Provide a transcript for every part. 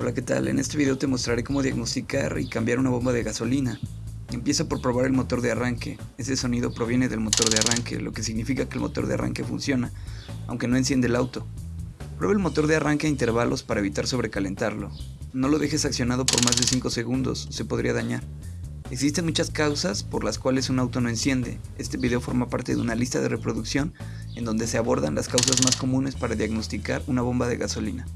Hola, ¿qué tal? En este video te mostraré cómo diagnosticar y cambiar una bomba de gasolina. Empieza por probar el motor de arranque. Ese sonido proviene del motor de arranque, lo que significa que el motor de arranque funciona, aunque no enciende el auto. Prueba el motor de arranque a intervalos para evitar sobrecalentarlo. No lo dejes accionado por más de 5 segundos, se podría dañar. Existen muchas causas por las cuales un auto no enciende. Este video forma parte de una lista de reproducción en donde se abordan las causas más comunes para diagnosticar una bomba de gasolina.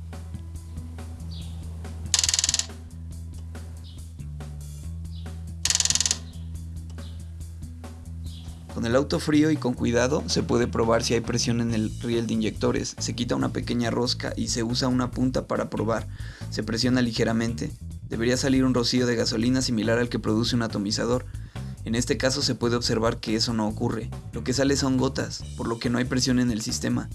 Con el auto frío y con cuidado se puede probar si hay presión en el riel de inyectores, se quita una pequeña rosca y se usa una punta para probar, se presiona ligeramente, debería salir un rocío de gasolina similar al que produce un atomizador, en este caso se puede observar que eso no ocurre, lo que sale son gotas, por lo que no hay presión en el sistema.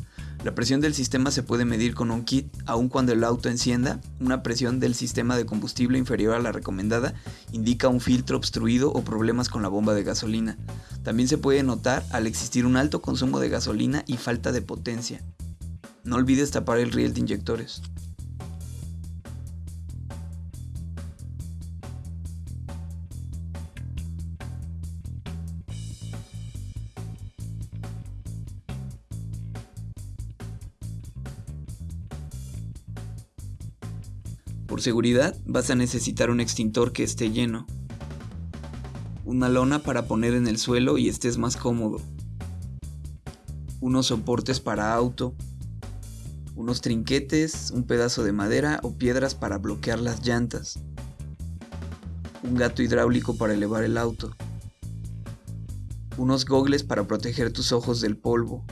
La presión del sistema se puede medir con un kit, aun cuando el auto encienda, una presión del sistema de combustible inferior a la recomendada indica un filtro obstruido o problemas con la bomba de gasolina. También se puede notar al existir un alto consumo de gasolina y falta de potencia. No olvides tapar el riel de inyectores. Seguridad vas a necesitar un extintor que esté lleno, una lona para poner en el suelo y estés más cómodo, unos soportes para auto, unos trinquetes, un pedazo de madera o piedras para bloquear las llantas, un gato hidráulico para elevar el auto, unos gogles para proteger tus ojos del polvo,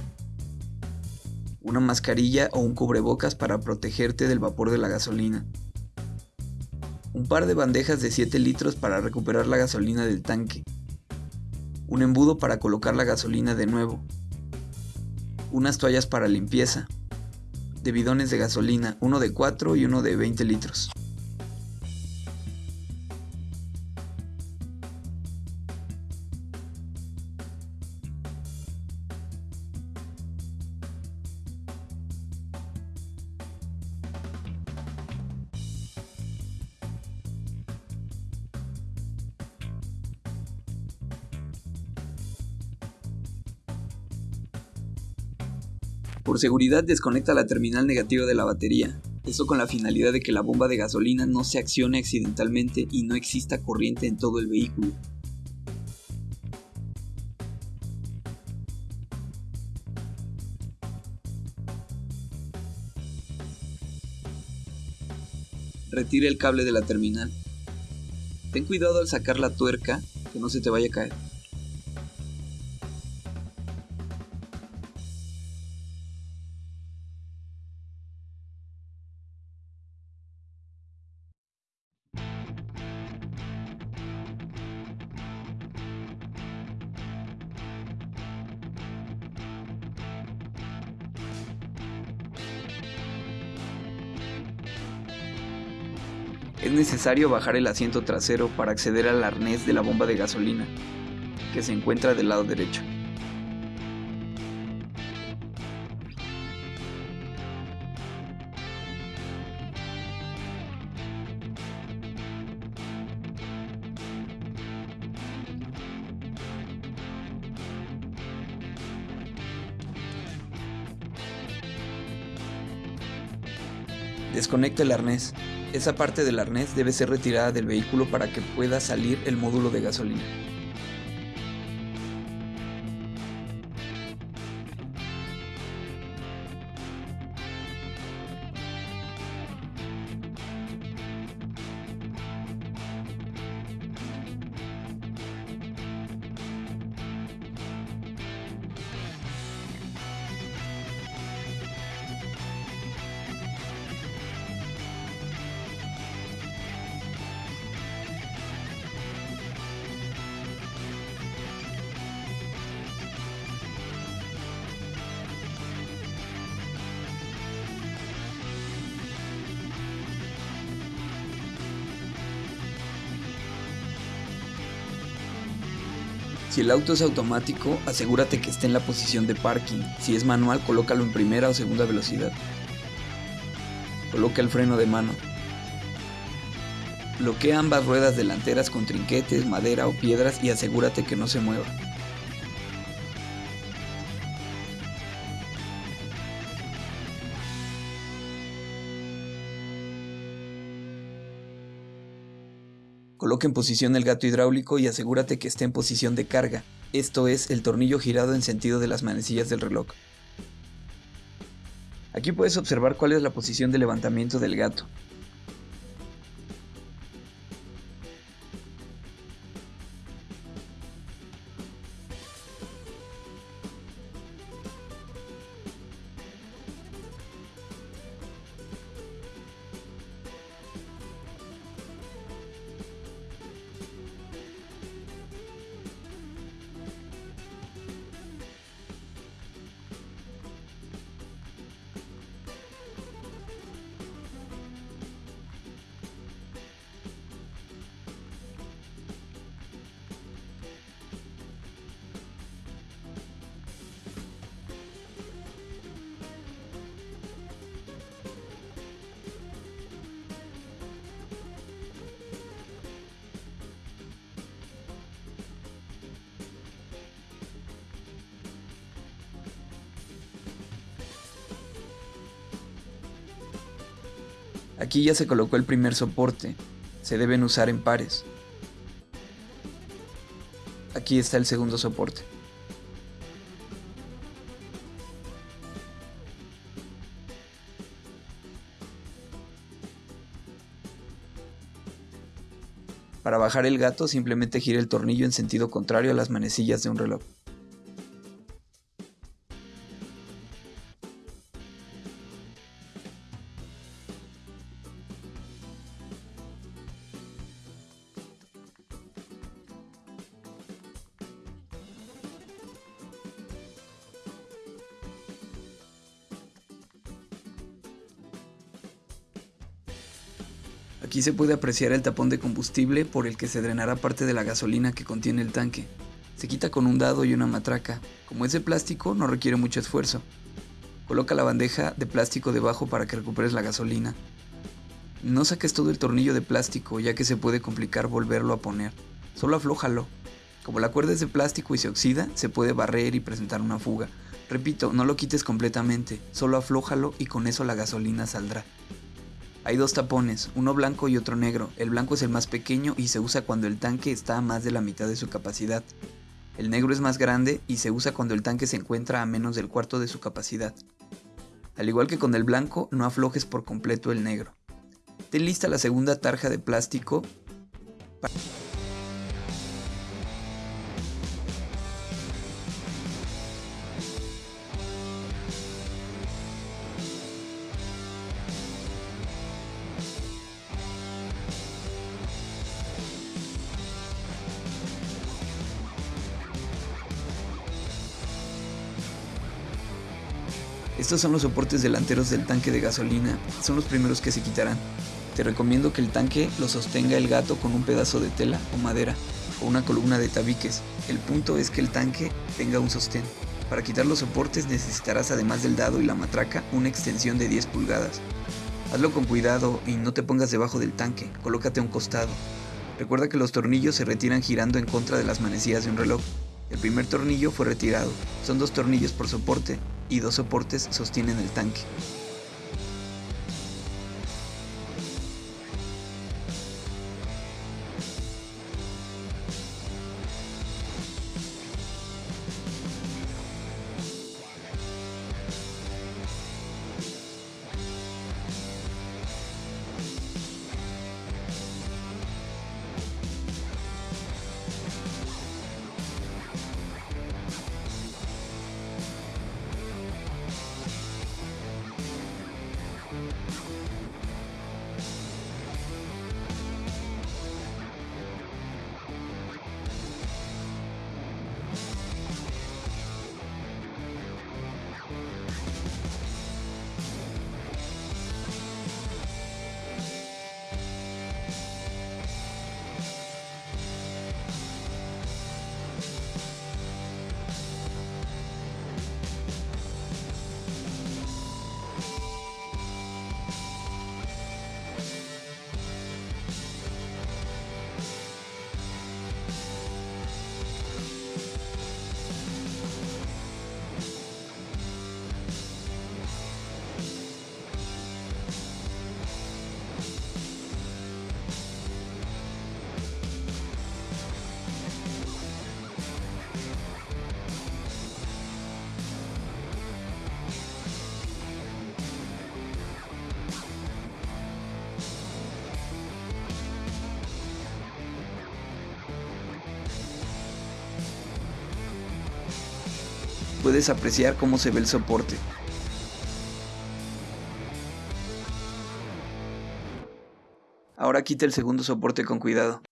una mascarilla o un cubrebocas para protegerte del vapor de la gasolina un par de bandejas de 7 litros para recuperar la gasolina del tanque, un embudo para colocar la gasolina de nuevo, unas toallas para limpieza, de bidones de gasolina, uno de 4 y uno de 20 litros. Por seguridad desconecta la terminal negativa de la batería, eso con la finalidad de que la bomba de gasolina no se accione accidentalmente y no exista corriente en todo el vehículo. Retire el cable de la terminal. Ten cuidado al sacar la tuerca que no se te vaya a caer. Es necesario bajar el asiento trasero para acceder al arnés de la bomba de gasolina, que se encuentra del lado derecho. Desconecta el arnés. Esa parte del arnés debe ser retirada del vehículo para que pueda salir el módulo de gasolina. Si el auto es automático, asegúrate que esté en la posición de parking. Si es manual, colócalo en primera o segunda velocidad. Coloca el freno de mano. Bloquea ambas ruedas delanteras con trinquetes, madera o piedras y asegúrate que no se mueva. Coloca en posición el gato hidráulico y asegúrate que esté en posición de carga, esto es, el tornillo girado en sentido de las manecillas del reloj. Aquí puedes observar cuál es la posición de levantamiento del gato. Aquí ya se colocó el primer soporte, se deben usar en pares. Aquí está el segundo soporte. Para bajar el gato simplemente gira el tornillo en sentido contrario a las manecillas de un reloj. Aquí se puede apreciar el tapón de combustible por el que se drenará parte de la gasolina que contiene el tanque. Se quita con un dado y una matraca. Como es de plástico, no requiere mucho esfuerzo. Coloca la bandeja de plástico debajo para que recuperes la gasolina. No saques todo el tornillo de plástico ya que se puede complicar volverlo a poner. Solo aflójalo. Como la cuerda es de plástico y se oxida, se puede barrer y presentar una fuga. Repito, no lo quites completamente, solo aflójalo y con eso la gasolina saldrá. Hay dos tapones, uno blanco y otro negro. El blanco es el más pequeño y se usa cuando el tanque está a más de la mitad de su capacidad. El negro es más grande y se usa cuando el tanque se encuentra a menos del cuarto de su capacidad. Al igual que con el blanco, no aflojes por completo el negro. Ten lista la segunda tarja de plástico. Estos son los soportes delanteros del tanque de gasolina, son los primeros que se quitarán. Te recomiendo que el tanque lo sostenga el gato con un pedazo de tela o madera o una columna de tabiques. El punto es que el tanque tenga un sostén. Para quitar los soportes necesitarás además del dado y la matraca una extensión de 10 pulgadas. Hazlo con cuidado y no te pongas debajo del tanque, colócate a un costado. Recuerda que los tornillos se retiran girando en contra de las manecillas de un reloj. El primer tornillo fue retirado, son dos tornillos por soporte y dos soportes sostienen el tanque. Puedes apreciar cómo se ve el soporte. Ahora quita el segundo soporte con cuidado.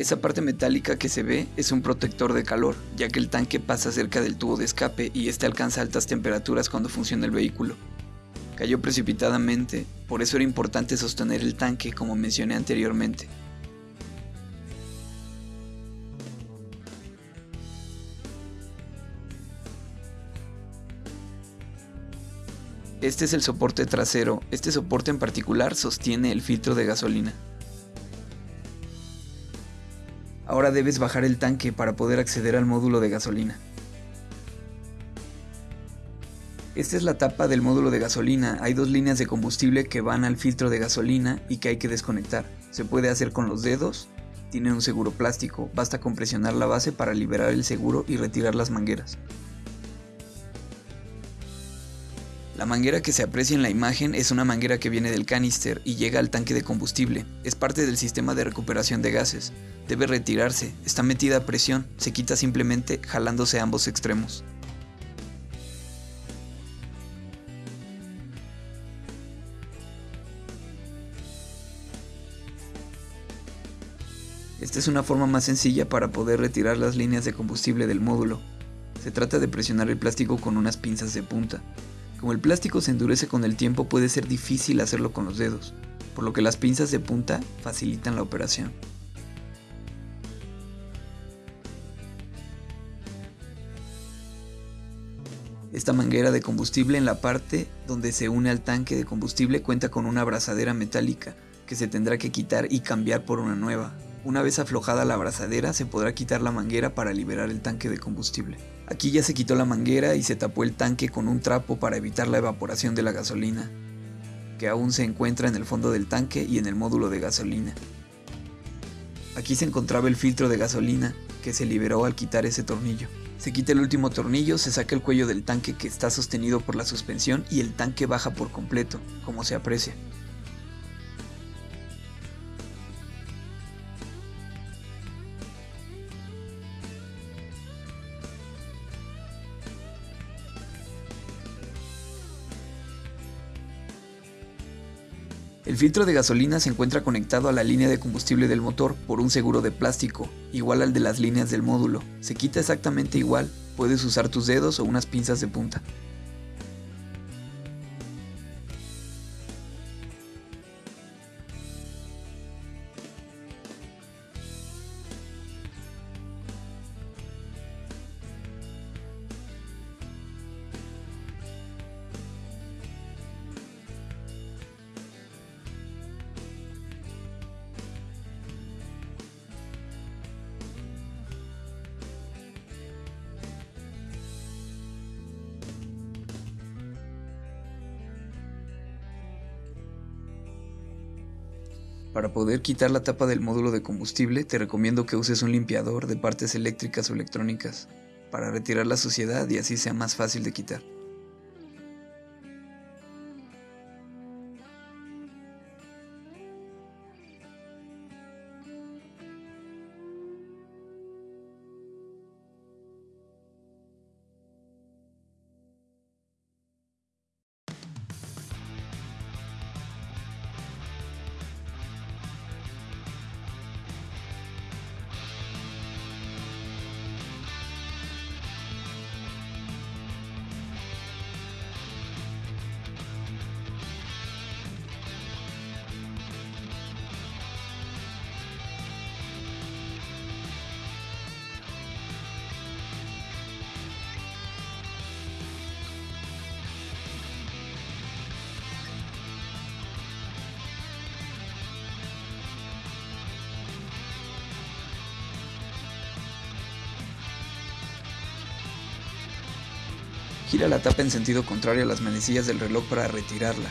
Esa parte metálica que se ve es un protector de calor, ya que el tanque pasa cerca del tubo de escape y este alcanza altas temperaturas cuando funciona el vehículo. Cayó precipitadamente, por eso era importante sostener el tanque como mencioné anteriormente. Este es el soporte trasero, este soporte en particular sostiene el filtro de gasolina. Ahora debes bajar el tanque para poder acceder al módulo de gasolina. Esta es la tapa del módulo de gasolina. Hay dos líneas de combustible que van al filtro de gasolina y que hay que desconectar. Se puede hacer con los dedos, tiene un seguro plástico, basta con presionar la base para liberar el seguro y retirar las mangueras. La manguera que se aprecia en la imagen es una manguera que viene del canister y llega al tanque de combustible. Es parte del sistema de recuperación de gases. Debe retirarse, está metida a presión, se quita simplemente jalándose ambos extremos. Esta es una forma más sencilla para poder retirar las líneas de combustible del módulo. Se trata de presionar el plástico con unas pinzas de punta. Como el plástico se endurece con el tiempo puede ser difícil hacerlo con los dedos, por lo que las pinzas de punta facilitan la operación. Esta manguera de combustible en la parte donde se une al tanque de combustible cuenta con una abrazadera metálica que se tendrá que quitar y cambiar por una nueva. Una vez aflojada la abrazadera se podrá quitar la manguera para liberar el tanque de combustible. Aquí ya se quitó la manguera y se tapó el tanque con un trapo para evitar la evaporación de la gasolina, que aún se encuentra en el fondo del tanque y en el módulo de gasolina. Aquí se encontraba el filtro de gasolina, que se liberó al quitar ese tornillo. Se quita el último tornillo, se saca el cuello del tanque que está sostenido por la suspensión y el tanque baja por completo, como se aprecia. El filtro de gasolina se encuentra conectado a la línea de combustible del motor por un seguro de plástico, igual al de las líneas del módulo. Se quita exactamente igual, puedes usar tus dedos o unas pinzas de punta. Para poder quitar la tapa del módulo de combustible, te recomiendo que uses un limpiador de partes eléctricas o electrónicas para retirar la suciedad y así sea más fácil de quitar. Gira la tapa en sentido contrario a las manecillas del reloj para retirarla.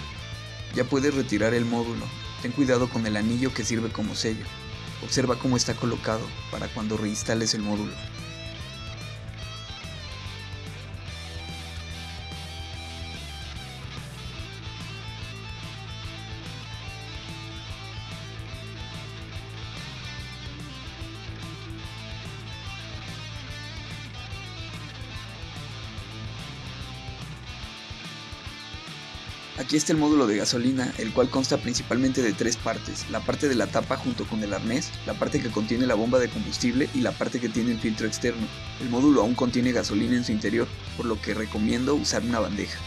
Ya puedes retirar el módulo. Ten cuidado con el anillo que sirve como sello. Observa cómo está colocado para cuando reinstales el módulo. Aquí está el módulo de gasolina, el cual consta principalmente de tres partes, la parte de la tapa junto con el arnés, la parte que contiene la bomba de combustible y la parte que tiene el filtro externo. El módulo aún contiene gasolina en su interior, por lo que recomiendo usar una bandeja.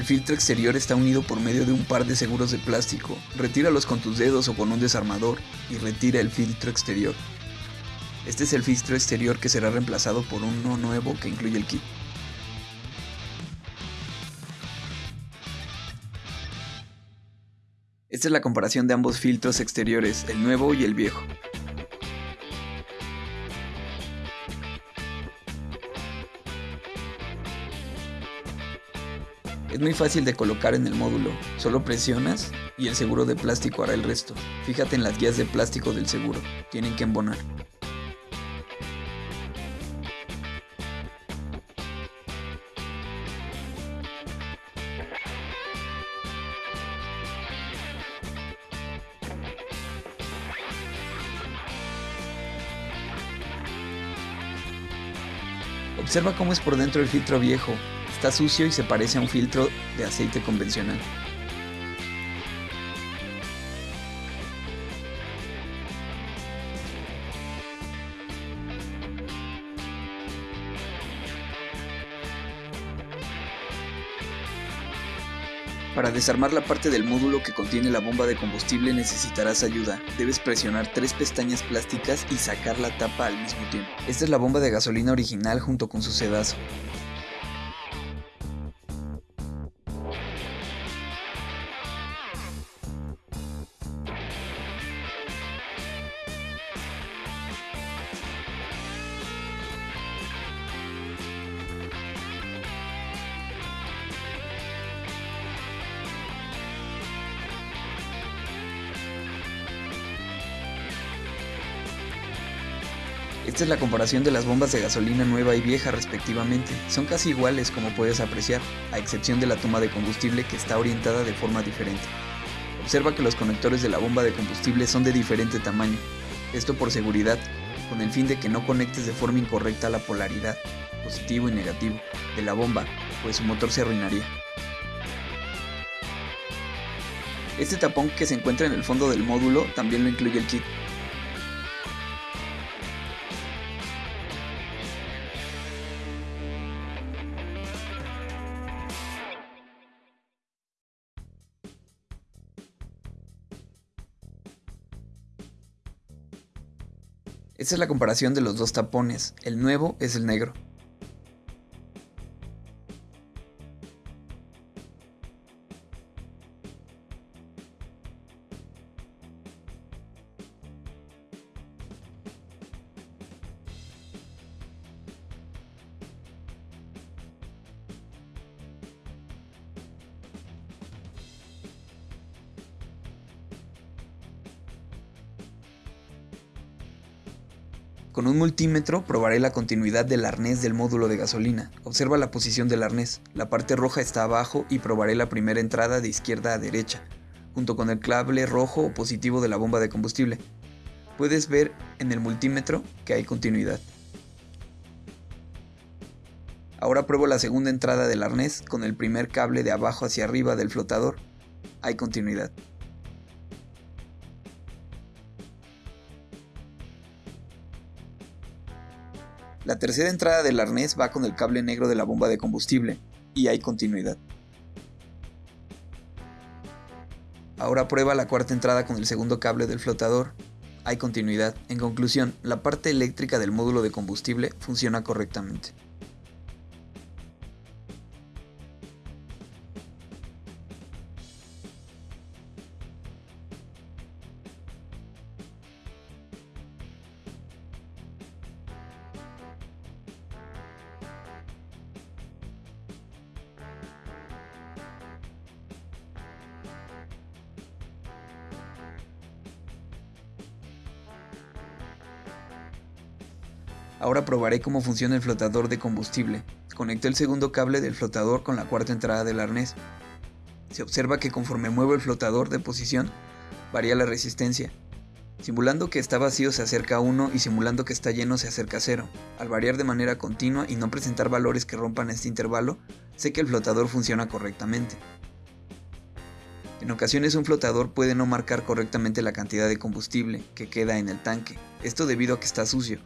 El filtro exterior está unido por medio de un par de seguros de plástico. Retíralos con tus dedos o con un desarmador y retira el filtro exterior. Este es el filtro exterior que será reemplazado por uno nuevo que incluye el kit. Esta es la comparación de ambos filtros exteriores, el nuevo y el viejo. Es muy fácil de colocar en el módulo, solo presionas y el seguro de plástico hará el resto. Fíjate en las guías de plástico del seguro, tienen que embonar. Observa cómo es por dentro el filtro viejo, Está sucio y se parece a un filtro de aceite convencional. Para desarmar la parte del módulo que contiene la bomba de combustible necesitarás ayuda. Debes presionar tres pestañas plásticas y sacar la tapa al mismo tiempo. Esta es la bomba de gasolina original junto con su sedazo. Esta es la comparación de las bombas de gasolina nueva y vieja respectivamente. Son casi iguales como puedes apreciar, a excepción de la toma de combustible que está orientada de forma diferente. Observa que los conectores de la bomba de combustible son de diferente tamaño, esto por seguridad, con el fin de que no conectes de forma incorrecta la polaridad, positivo y negativo, de la bomba, pues su motor se arruinaría. Este tapón que se encuentra en el fondo del módulo también lo incluye el kit, Esta es la comparación de los dos tapones, el nuevo es el negro. Con un multímetro probaré la continuidad del arnés del módulo de gasolina. Observa la posición del arnés. La parte roja está abajo y probaré la primera entrada de izquierda a derecha, junto con el cable rojo o positivo de la bomba de combustible. Puedes ver en el multímetro que hay continuidad. Ahora pruebo la segunda entrada del arnés con el primer cable de abajo hacia arriba del flotador. Hay continuidad. La tercera entrada del arnés va con el cable negro de la bomba de combustible, y hay continuidad. Ahora prueba la cuarta entrada con el segundo cable del flotador. hay continuidad. En conclusión, la parte eléctrica del módulo de combustible funciona correctamente. Cómo funciona el flotador de combustible. Conecto el segundo cable del flotador con la cuarta entrada del arnés. Se observa que conforme muevo el flotador de posición, varía la resistencia. Simulando que está vacío se acerca a 1 y simulando que está lleno se acerca a 0. Al variar de manera continua y no presentar valores que rompan este intervalo, sé que el flotador funciona correctamente. En ocasiones un flotador puede no marcar correctamente la cantidad de combustible que queda en el tanque, esto debido a que está sucio,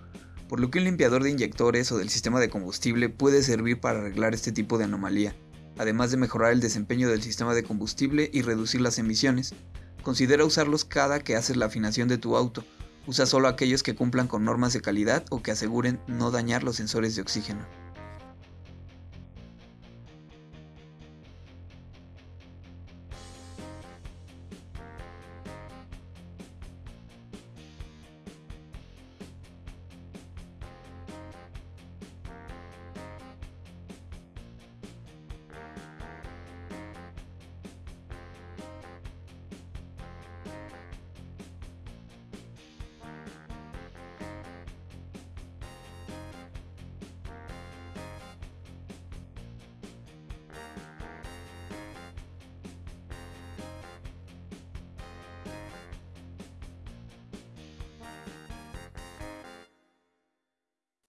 por lo que un limpiador de inyectores o del sistema de combustible puede servir para arreglar este tipo de anomalía, además de mejorar el desempeño del sistema de combustible y reducir las emisiones. Considera usarlos cada que haces la afinación de tu auto. Usa solo aquellos que cumplan con normas de calidad o que aseguren no dañar los sensores de oxígeno.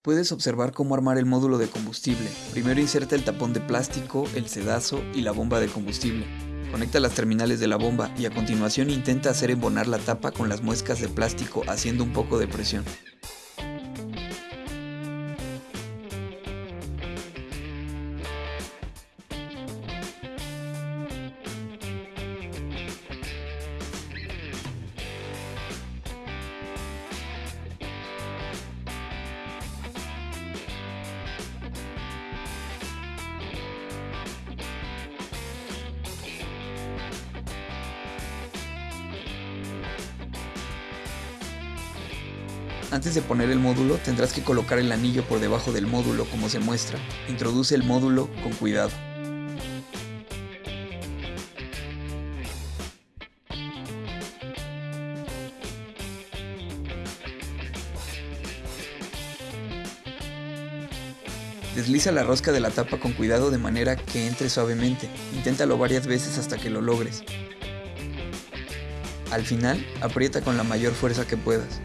Puedes observar cómo armar el módulo de combustible. Primero inserta el tapón de plástico, el sedazo y la bomba de combustible. Conecta las terminales de la bomba y a continuación intenta hacer embonar la tapa con las muescas de plástico haciendo un poco de presión. Antes de poner el módulo tendrás que colocar el anillo por debajo del módulo como se muestra. Introduce el módulo con cuidado. Desliza la rosca de la tapa con cuidado de manera que entre suavemente. Inténtalo varias veces hasta que lo logres. Al final, aprieta con la mayor fuerza que puedas.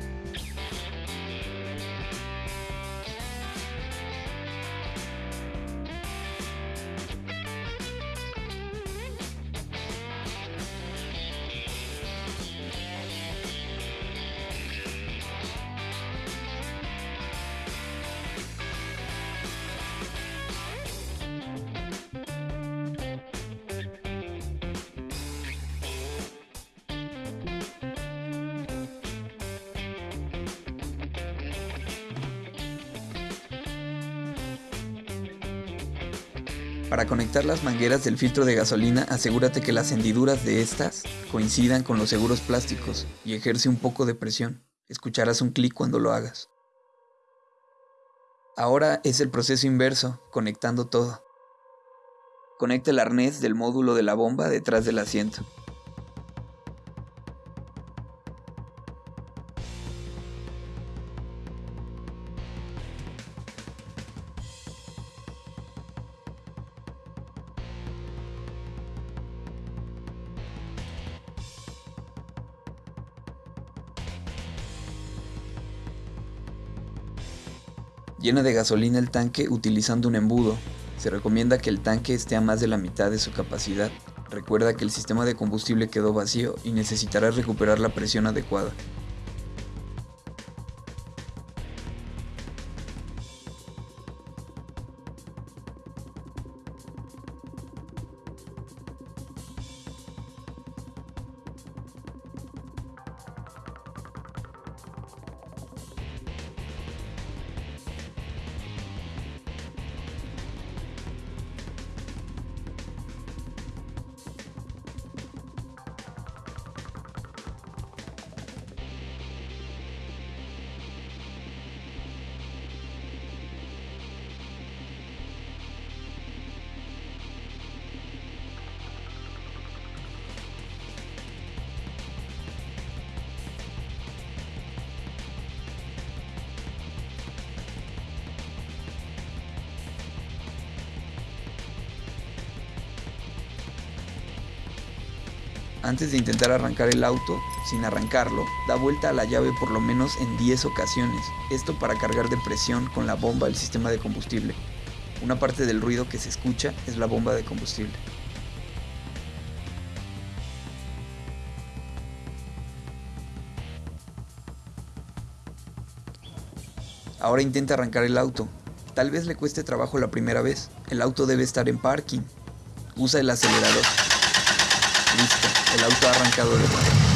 Conectar las mangueras del filtro de gasolina, asegúrate que las hendiduras de estas coincidan con los seguros plásticos y ejerce un poco de presión. Escucharás un clic cuando lo hagas. Ahora es el proceso inverso, conectando todo. Conecta el arnés del módulo de la bomba detrás del asiento. Llena de gasolina el tanque utilizando un embudo. Se recomienda que el tanque esté a más de la mitad de su capacidad. Recuerda que el sistema de combustible quedó vacío y necesitarás recuperar la presión adecuada. Antes de intentar arrancar el auto, sin arrancarlo, da vuelta a la llave por lo menos en 10 ocasiones, esto para cargar de presión con la bomba el sistema de combustible. Una parte del ruido que se escucha es la bomba de combustible. Ahora intenta arrancar el auto. Tal vez le cueste trabajo la primera vez. El auto debe estar en parking. Usa el acelerador. Listo, el auto ha arrancado de nuevo.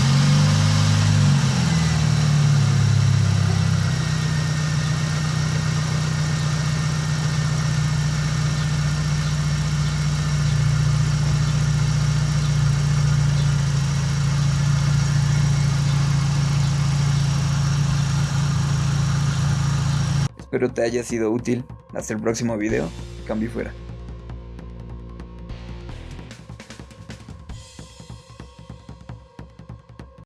Espero te haya sido útil. Hasta el próximo video. Cambio fuera.